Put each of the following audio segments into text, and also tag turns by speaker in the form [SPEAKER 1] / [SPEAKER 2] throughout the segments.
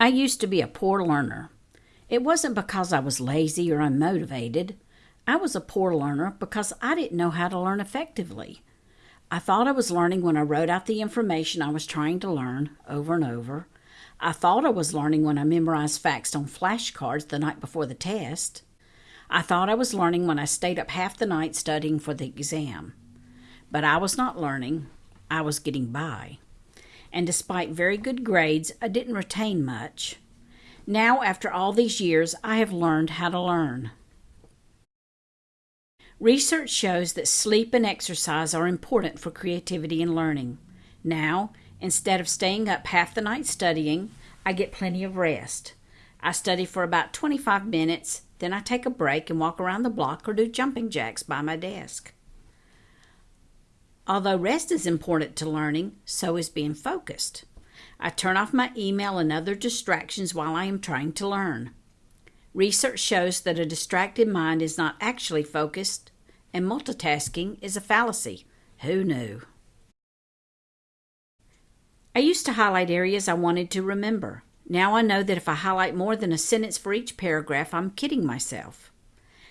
[SPEAKER 1] I used to be a poor learner. It wasn't because I was lazy or unmotivated. I was a poor learner because I didn't know how to learn effectively. I thought I was learning when I wrote out the information I was trying to learn over and over. I thought I was learning when I memorized facts on flashcards the night before the test. I thought I was learning when I stayed up half the night studying for the exam. But I was not learning, I was getting by. And despite very good grades, I didn't retain much. Now, after all these years, I have learned how to learn. Research shows that sleep and exercise are important for creativity and learning. Now, instead of staying up half the night studying, I get plenty of rest. I study for about 25 minutes, then I take a break and walk around the block or do jumping jacks by my desk. Although rest is important to learning, so is being focused. I turn off my email and other distractions while I am trying to learn. Research shows that a distracted mind is not actually focused, and multitasking is a fallacy. Who knew? I used to highlight areas I wanted to remember. Now I know that if I highlight more than a sentence for each paragraph, I'm kidding myself.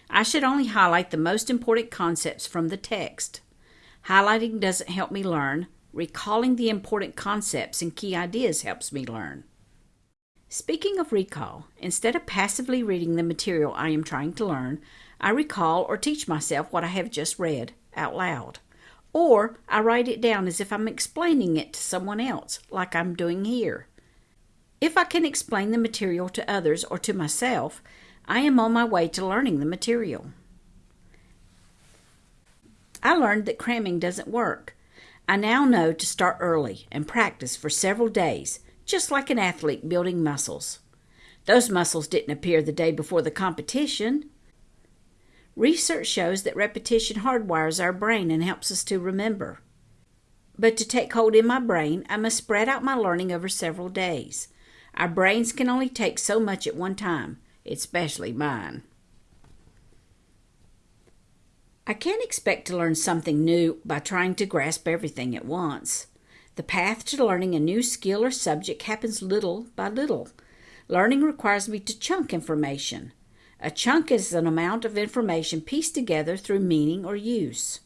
[SPEAKER 1] I should only highlight the most important concepts from the text. Highlighting doesn't help me learn. Recalling the important concepts and key ideas helps me learn. Speaking of recall, instead of passively reading the material I am trying to learn, I recall or teach myself what I have just read out loud. Or I write it down as if I'm explaining it to someone else, like I'm doing here. If I can explain the material to others or to myself, I am on my way to learning the material. I learned that cramming doesn't work. I now know to start early and practice for several days just like an athlete building muscles. Those muscles didn't appear the day before the competition. Research shows that repetition hardwires our brain and helps us to remember. But to take hold in my brain, I must spread out my learning over several days. Our brains can only take so much at one time, especially mine. I can't expect to learn something new by trying to grasp everything at once. The path to learning a new skill or subject happens little by little. Learning requires me to chunk information. A chunk is an amount of information pieced together through meaning or use.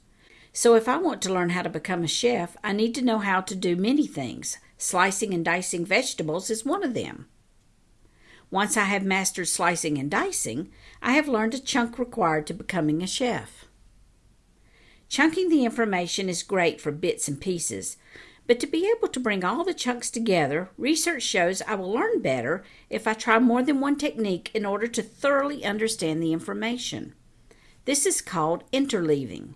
[SPEAKER 1] So, if I want to learn how to become a chef, I need to know how to do many things. Slicing and dicing vegetables is one of them. Once I have mastered slicing and dicing, I have learned a chunk required to becoming a chef. Chunking the information is great for bits and pieces, but to be able to bring all the chunks together, research shows I will learn better if I try more than one technique in order to thoroughly understand the information. This is called interleaving.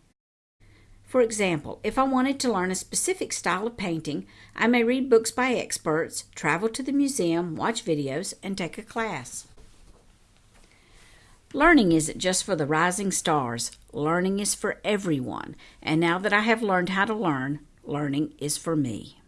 [SPEAKER 1] For example, if I wanted to learn a specific style of painting, I may read books by experts, travel to the museum, watch videos, and take a class. Learning isn't just for the rising stars. Learning is for everyone. And now that I have learned how to learn, learning is for me.